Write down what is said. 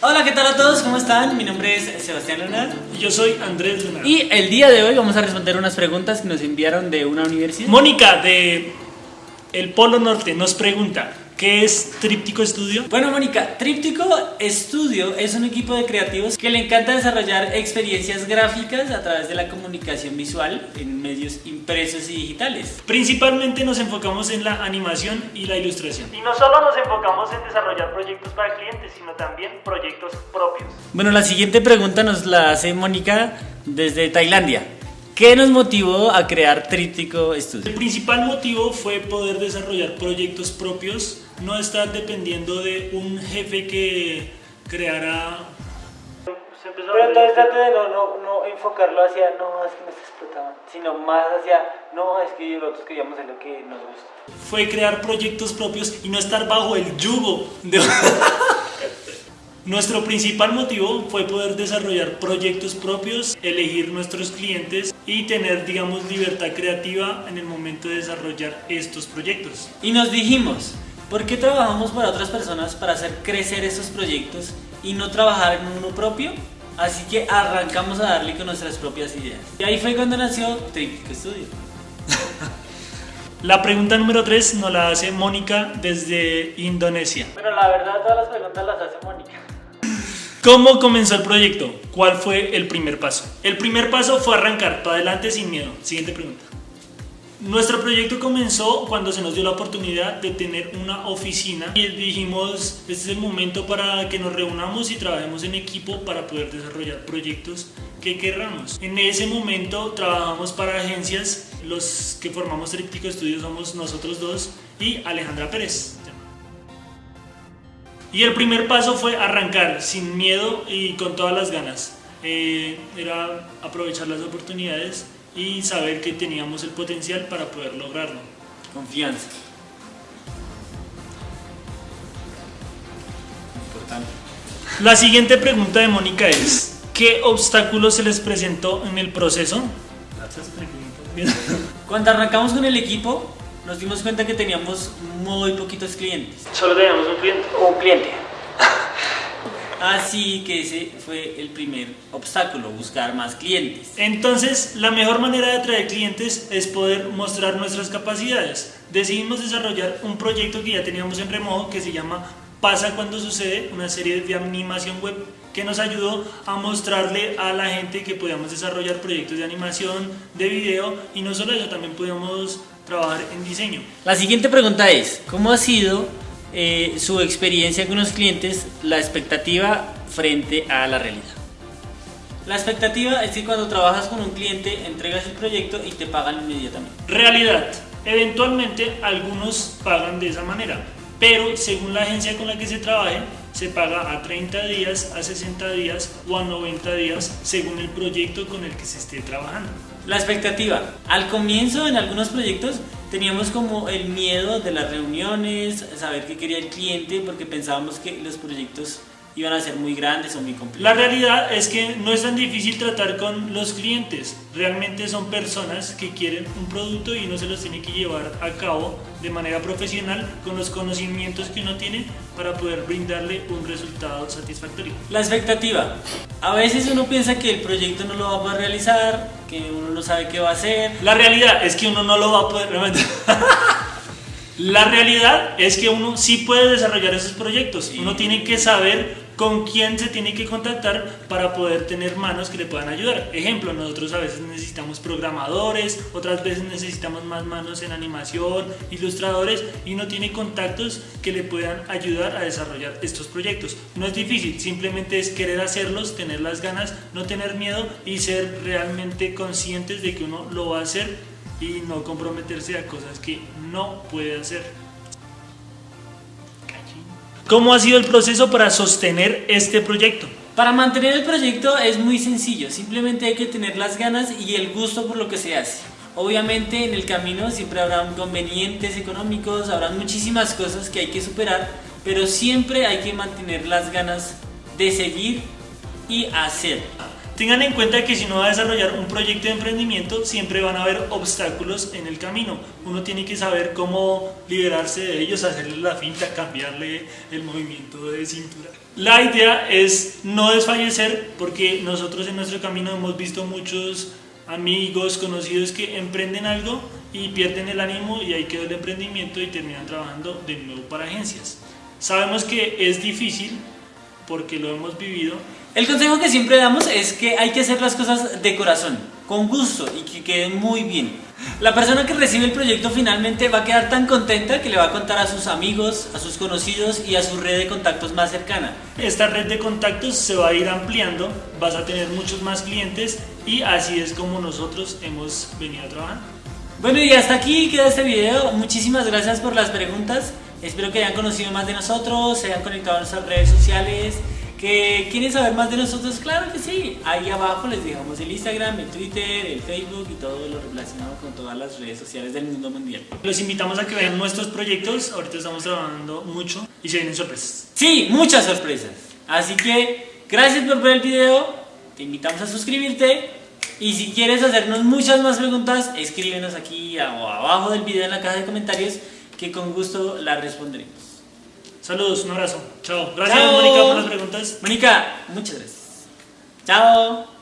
Hola, ¿qué tal a todos? ¿Cómo están? Mi nombre es Sebastián Lunar. Y yo soy Andrés Lunar. Y el día de hoy vamos a responder unas preguntas que nos enviaron de una universidad. Mónica de El Polo Norte nos pregunta, ¿qué es Tríptico Estudio? Bueno, Mónica, Tríptico Estudio es un equipo de creativos que le encanta desarrollar experiencias gráficas a través de la comunicación visual en medios impresos y digitales. Principalmente nos enfocamos en la animación y la ilustración. Y no solo nos enfocamos en desarrollar proyectos para clientes, sino también proyectos propios. Bueno, la siguiente pregunta nos la hace Mónica desde Tailandia. ¿Qué nos motivó a crear Tríptico Studio? El principal motivo fue poder desarrollar proyectos propios, no estar dependiendo de un jefe que creara... Pero entonces trate de no, no, no enfocarlo hacia, no, es que me está explotando, sino más hacia, no, es que nosotros queríamos hacer lo que nos gusta. fue crear proyectos propios y no estar bajo el yugo de... Nuestro principal motivo fue poder desarrollar proyectos propios, elegir nuestros clientes y tener, digamos, libertad creativa en el momento de desarrollar estos proyectos. Y nos dijimos, ¿por qué trabajamos para otras personas para hacer crecer esos proyectos y no trabajar en uno propio? Así que arrancamos a darle con nuestras propias ideas. Y ahí fue cuando nació Tríptico Studio. La pregunta número 3 nos la hace Mónica desde Indonesia. Pero la verdad todas las preguntas las hace Mónica. ¿Cómo comenzó el proyecto? ¿Cuál fue el primer paso? El primer paso fue arrancar para adelante sin miedo. Siguiente pregunta. Nuestro proyecto comenzó cuando se nos dio la oportunidad de tener una oficina y dijimos, este es el momento para que nos reunamos y trabajemos en equipo para poder desarrollar proyectos que querramos. En ese momento trabajamos para agencias, los que formamos Tríptico Estudios somos nosotros dos y Alejandra Pérez. Y el primer paso fue arrancar sin miedo y con todas las ganas. Eh, era aprovechar las oportunidades y saber que teníamos el potencial para poder lograrlo. Confianza. Importante. La siguiente pregunta de Mónica es, ¿qué obstáculos se les presentó en el proceso? Gracias. Cuando arrancamos con el equipo, nos dimos cuenta que teníamos muy poquitos clientes. Solo teníamos un cliente. Un cliente. Así que ese fue el primer obstáculo, buscar más clientes. Entonces, la mejor manera de atraer clientes es poder mostrar nuestras capacidades. Decidimos desarrollar un proyecto que ya teníamos en remojo que se llama Pasa cuando sucede, una serie de animación web que nos ayudó a mostrarle a la gente que podíamos desarrollar proyectos de animación, de video y no solo eso, también podíamos trabajar en diseño. La siguiente pregunta es, ¿cómo ha sido eh, su experiencia con los clientes, la expectativa frente a la realidad? La expectativa es que cuando trabajas con un cliente, entregas el proyecto y te pagan inmediatamente. Realidad. Eventualmente algunos pagan de esa manera, pero según la agencia con la que se trabaje, se paga a 30 días, a 60 días o a 90 días según el proyecto con el que se esté trabajando. La expectativa. Al comienzo en algunos proyectos teníamos como el miedo de las reuniones, saber qué quería el cliente, porque pensábamos que los proyectos iban a ser muy grandes o muy La complejos. realidad es que no es tan difícil tratar con los clientes. Realmente son personas que quieren un producto y uno se los tiene que llevar a cabo de manera profesional con los conocimientos que uno tiene para poder brindarle un resultado satisfactorio. La expectativa. A veces uno piensa que el proyecto no lo va a poder realizar, que uno no sabe qué va a hacer. La realidad es que uno no lo va a poder. La realidad es que uno sí puede desarrollar esos proyectos. Uno tiene que saber con quién se tiene que contactar para poder tener manos que le puedan ayudar. Ejemplo, nosotros a veces necesitamos programadores, otras veces necesitamos más manos en animación, ilustradores y uno tiene contactos que le puedan ayudar a desarrollar estos proyectos. No es difícil, simplemente es querer hacerlos, tener las ganas, no tener miedo y ser realmente conscientes de que uno lo va a hacer y no comprometerse a cosas que no puede hacer. ¿Cómo ha sido el proceso para sostener este proyecto? Para mantener el proyecto es muy sencillo, simplemente hay que tener las ganas y el gusto por lo que se hace. Obviamente en el camino siempre habrá inconvenientes económicos, habrá muchísimas cosas que hay que superar, pero siempre hay que mantener las ganas de seguir y hacer. Tengan en cuenta que si uno va a desarrollar un proyecto de emprendimiento, siempre van a haber obstáculos en el camino. Uno tiene que saber cómo liberarse de ellos, hacerle la finta, cambiarle el movimiento de cintura. La idea es no desfallecer porque nosotros en nuestro camino hemos visto muchos amigos, conocidos que emprenden algo y pierden el ánimo y ahí quedó el emprendimiento y terminan trabajando de nuevo para agencias. Sabemos que es difícil porque lo hemos vivido, El consejo que siempre damos es que hay que hacer las cosas de corazón, con gusto y que queden muy bien. La persona que recibe el proyecto finalmente va a quedar tan contenta que le va a contar a sus amigos, a sus conocidos y a su red de contactos más cercana. Esta red de contactos se va a ir ampliando, vas a tener muchos más clientes y así es como nosotros hemos venido a trabajar. Bueno y hasta aquí queda este video. Muchísimas gracias por las preguntas. Espero que hayan conocido más de nosotros, se hayan conectado a nuestras redes sociales. Que quieren saber más de nosotros, claro que sí. Ahí abajo les dejamos el Instagram, el Twitter, el Facebook y todo lo relacionado con todas las redes sociales del mundo mundial. Los invitamos a que vean nuestros proyectos, ahorita estamos trabajando mucho y se vienen sorpresas. Sí, muchas sorpresas. Así que gracias por ver el video. Te invitamos a suscribirte. Y si quieres hacernos muchas más preguntas, escríbenos aquí o abajo del video en la caja de comentarios que con gusto las responderemos. Saludos, un abrazo, chao. Gracias. Mónica por las preguntas. Mónica, muchas gracias. Chao.